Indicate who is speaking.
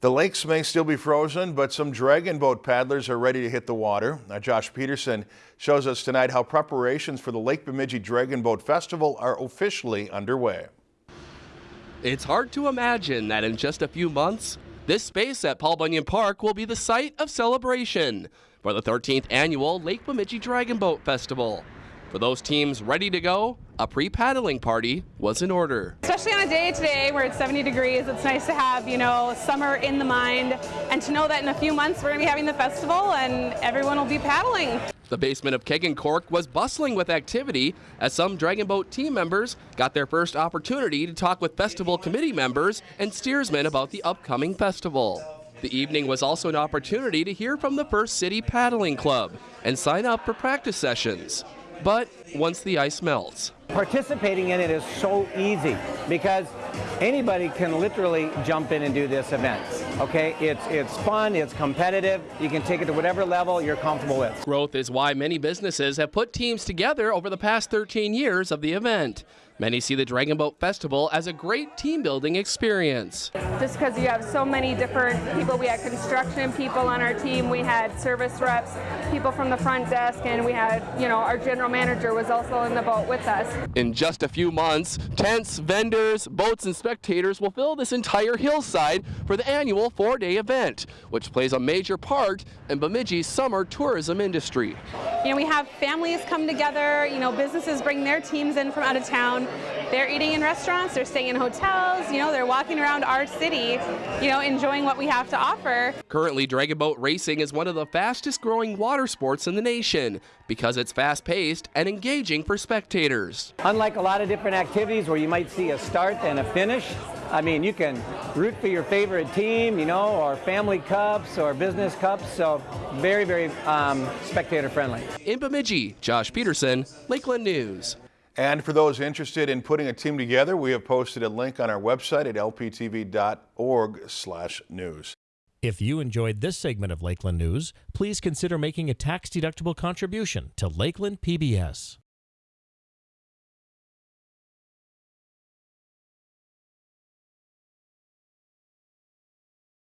Speaker 1: The lakes may still be frozen, but some dragon boat paddlers are ready to hit the water. Now, Josh Peterson shows us tonight how preparations for the Lake Bemidji Dragon Boat Festival are officially underway.
Speaker 2: It's hard to imagine that in just a few months, this space at Paul Bunyan Park will be the site of celebration for the 13th annual Lake Bemidji Dragon Boat Festival. For those teams ready to go, a pre-paddling party was in order.
Speaker 3: Especially on a day today where it's 70 degrees, it's nice to have, you know, summer in the mind and to know that in a few months we're going to be having the festival and everyone will be paddling.
Speaker 2: The basement of Keg and Cork was bustling with activity as some Dragon Boat team members got their first opportunity to talk with festival committee members and steersmen about the upcoming festival. The evening was also an opportunity to hear from the First City Paddling Club and sign up for practice sessions but once the ice melts.
Speaker 4: Participating in it is so easy because anybody can literally jump in and do this event. Okay, it's it's fun, it's competitive. You can take it to whatever level you're comfortable with.
Speaker 2: Growth is why many businesses have put teams together over the past 13 years of the event. Many see the Dragon Boat Festival as a great team building experience.
Speaker 3: Just because you have so many different people, we had construction people on our team, we had service reps, people from the front desk, and we had, you know, our general manager was also in the boat with us.
Speaker 2: In just a few months, tents, vendors, boats, and spectators will fill this entire hillside for the annual four-day event, which plays a major part in Bemidji's summer tourism industry.
Speaker 3: You know, we have families come together, you know, businesses bring their teams in from out of town, they're eating in restaurants, they're staying in hotels, you know, they're walking around our city, you know, enjoying what we have to offer.
Speaker 2: Currently, dragon boat racing is one of the fastest growing water sports in the nation because it's fast paced and engaging for spectators.
Speaker 4: Unlike a lot of different activities where you might see a start and a finish, I mean, you can root for your favorite team, you know, or family cups or business cups. So very, very um, spectator friendly.
Speaker 2: In Bemidji, Josh Peterson, Lakeland News.
Speaker 1: And for those interested in putting a team together, we have posted a link on our website at lptv.org/news.
Speaker 5: If you enjoyed this segment of Lakeland News, please consider making a tax-deductible contribution to Lakeland PBS.